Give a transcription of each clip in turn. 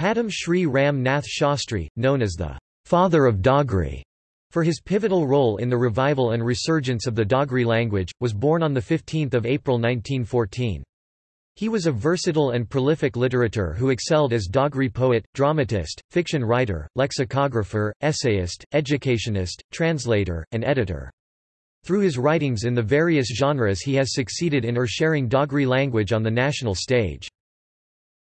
Padma Shri Ram Nath Shastri, known as the father of Dogri, for his pivotal role in the revival and resurgence of the Dogri language, was born on 15 April 1914. He was a versatile and prolific literator who excelled as Dogri poet, dramatist, fiction writer, lexicographer, essayist, educationist, translator, and editor. Through his writings in the various genres he has succeeded in ushering Dogri language on the national stage.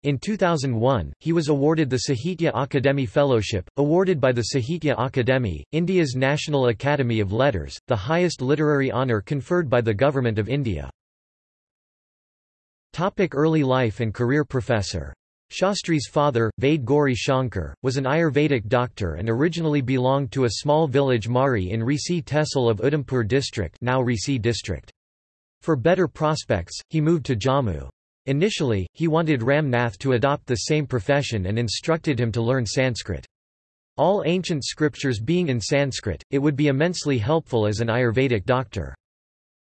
In 2001, he was awarded the Sahitya Akademi Fellowship, awarded by the Sahitya Akademi, India's National Academy of Letters, the highest literary honour conferred by the Government of India. Topic early life and career Professor. Shastri's father, Vaid Gauri Shankar, was an Ayurvedic doctor and originally belonged to a small village Mari in Reasi Tehsil of Udhampur district now Reasi district. For better prospects, he moved to Jammu. Initially, he wanted Ram Nath to adopt the same profession and instructed him to learn Sanskrit. All ancient scriptures being in Sanskrit, it would be immensely helpful as an Ayurvedic doctor.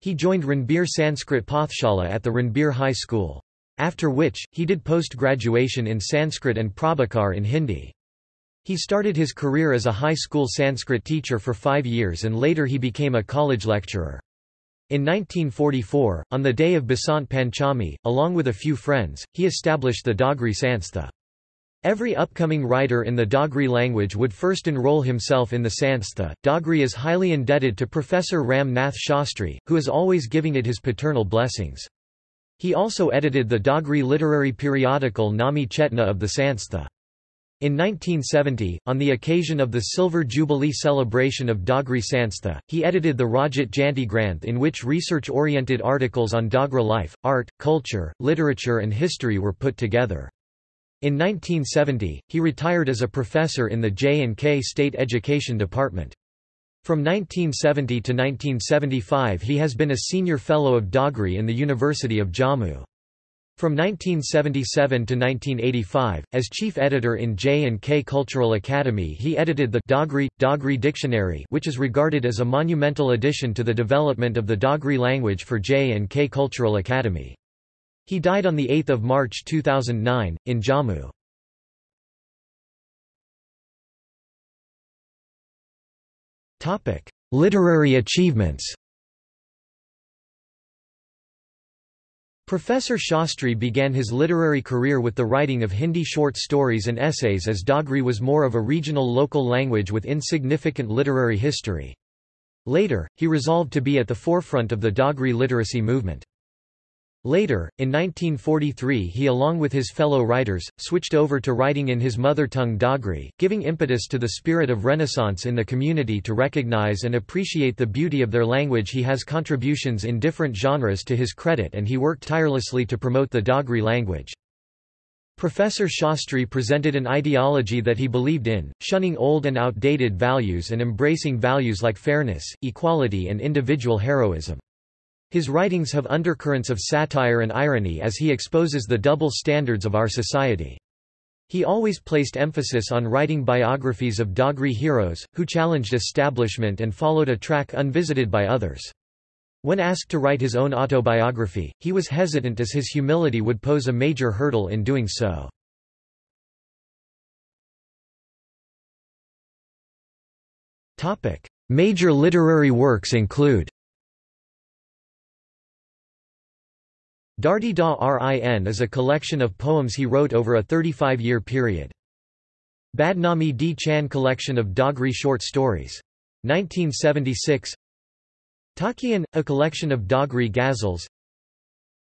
He joined Ranbir Sanskrit Pathshala at the Ranbir High School. After which, he did post-graduation in Sanskrit and Prabhakar in Hindi. He started his career as a high school Sanskrit teacher for five years and later he became a college lecturer. In 1944, on the day of Basant Panchami, along with a few friends, he established the Dogri Sanstha. Every upcoming writer in the Dogri language would first enroll himself in the Sanstha. Dogri is highly indebted to Professor Ram Nath Shastri, who is always giving it his paternal blessings. He also edited the Dogri literary periodical Nami Chetna of the Sanstha. In 1970, on the occasion of the Silver Jubilee celebration of Dogri Sanstha, he edited the Rajat Jayanti Granth in which research-oriented articles on Dogra life, art, culture, literature and history were put together. In 1970, he retired as a professor in the J&K State Education Department. From 1970 to 1975 he has been a senior fellow of Dogri in the University of Jammu. From 1977 to 1985, as chief editor in J&K Cultural Academy he edited the Dogri, Dogri Dictionary which is regarded as a monumental addition to the development of the Dogri language for J&K Cultural Academy. He died on 8 March 2009, in Jammu. Literary achievements Professor Shastri began his literary career with the writing of Hindi short stories and essays as Dogri was more of a regional local language with insignificant literary history. Later, he resolved to be at the forefront of the Dogri literacy movement. Later, in 1943 he along with his fellow writers, switched over to writing in his mother tongue Dogri, giving impetus to the spirit of Renaissance in the community to recognize and appreciate the beauty of their language he has contributions in different genres to his credit and he worked tirelessly to promote the Dogri language. Professor Shastri presented an ideology that he believed in, shunning old and outdated values and embracing values like fairness, equality and individual heroism. His writings have undercurrents of satire and irony as he exposes the double standards of our society. He always placed emphasis on writing biographies of Dogri heroes, who challenged establishment and followed a track unvisited by others. When asked to write his own autobiography, he was hesitant as his humility would pose a major hurdle in doing so. Major literary works include Dardi Da Rin is a collection of poems he wrote over a 35-year period. Badnami Di Chan collection of Dogri short stories. 1976 Talkhiyan, a collection of Dogri ghazals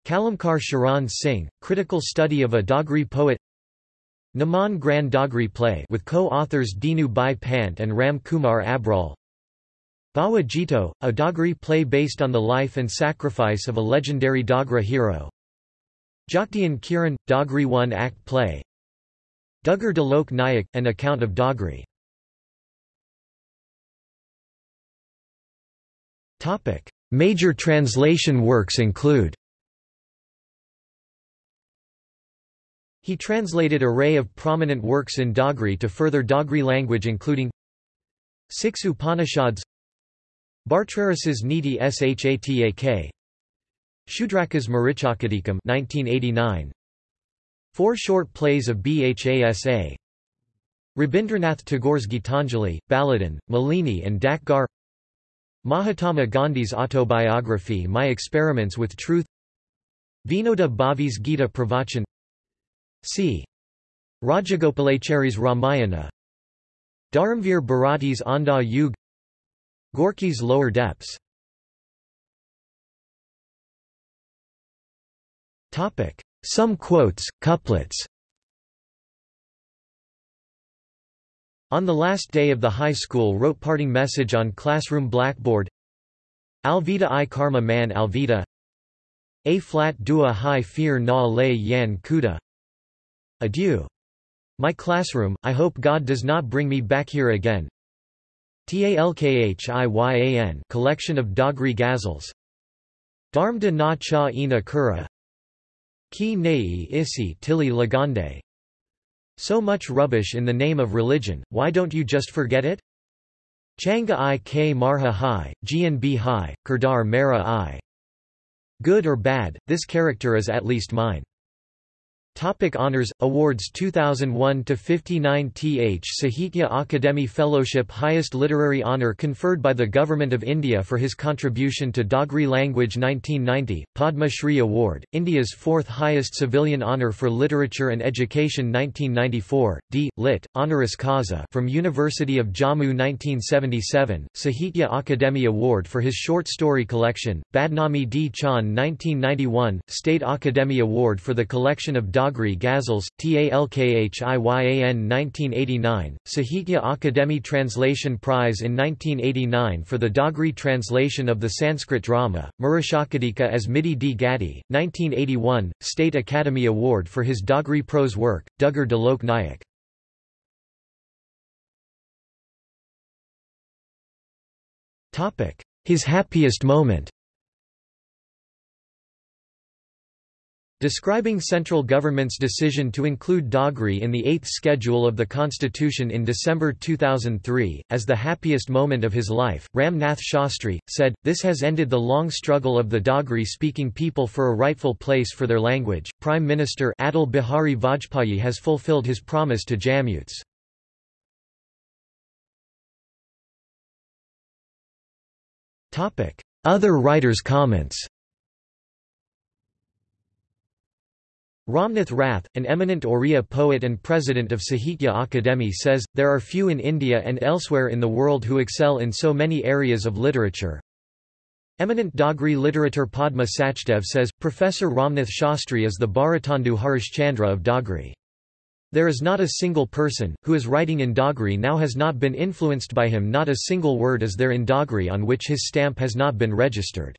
Kalamkar Sharan Singh, critical study of a Dogri poet Naman Grand Dogri play with co-authors Dinu Bhai Pant and Ram Kumar Abrol Bawa Jito, a Dogri play based on the life and sacrifice of a legendary Dogra hero. Jaktian Kiran, Dogri one-act play. Duggar de Lok Nayak, an account of Dogri. Major translation works include He translated array of prominent works in Dogri to further Dogri language including Six Upanishads Bhartrharisa's Niti Shatak Shudrakas Marichakadikam 1989 Four short plays of Bhasa Rabindranath Tagore's Gitanjali, Baladan, Malini and Dak Ghar Mahatma Gandhi's autobiography My Experiments with Truth. Vinoba Bhave's Gita Pravachan. C. Rajagopalachari's Ramayana. Dharamvir Bharati's Andha Yug. Gorky's Lower Depths Some quotes, couplets. On the last day of the high school wrote parting message on classroom blackboard. Alvida i karma man alvida. A flat dua high fear na lay yan kuda. Adieu. My classroom, I hope God does not bring me back here again. Talkhiyan collection of Dogri ghazals. Dharmda na cha ina kura Ki nei isi tili lagande so much rubbish in the name of religion, why don't you just forget it? Changa i k marha hai, gnb hai, kurdar mera i. Good or bad, this character is at least mine. Topic honors awards 2001 to 59 th Sahitya Akademi Fellowship highest literary honour conferred by the government of India for his contribution to Dogri language 1990 Padma Shri Award India's fourth highest civilian honour for literature and education 1994 D. Lit honoris causa from University of Jammu 1977 Sahitya Akademi Award for his short story collection Badnami D. Chand 1991 State Akademi Award for the collection of Dogri Ghazals, Talkhiyan 1989, Sahitya Akademi Translation Prize in 1989 for the Dogri translation of the Sanskrit drama, Murashakadika as Midi D. Gatti, 1981, State Academy Award for his Dogri prose work, Duggar de Lok Nayak. His happiest moment Describing central government's decision to include Dogri in the Eighth Schedule of the Constitution in December 2003, as the happiest moment of his life, Ram Nath Shastri, said, This has ended the long struggle of the Dogri-speaking people for a rightful place for their language. Prime Minister Atal Bihari Vajpayee has fulfilled his promise to Jammuts. Other writers' comments Ramakanta Rath, an eminent Oriya poet and president of Sahitya Akademi says, there are few in India and elsewhere in the world who excel in so many areas of literature. Eminent Dogri literator Padma Sachdev says, Professor Ramnath Shastri is the Bharatendu Harishchandra of Dogri. There is not a single person, who is writing in Dogri now has not been influenced by him not a single word is there in Dogri on which his stamp has not been registered.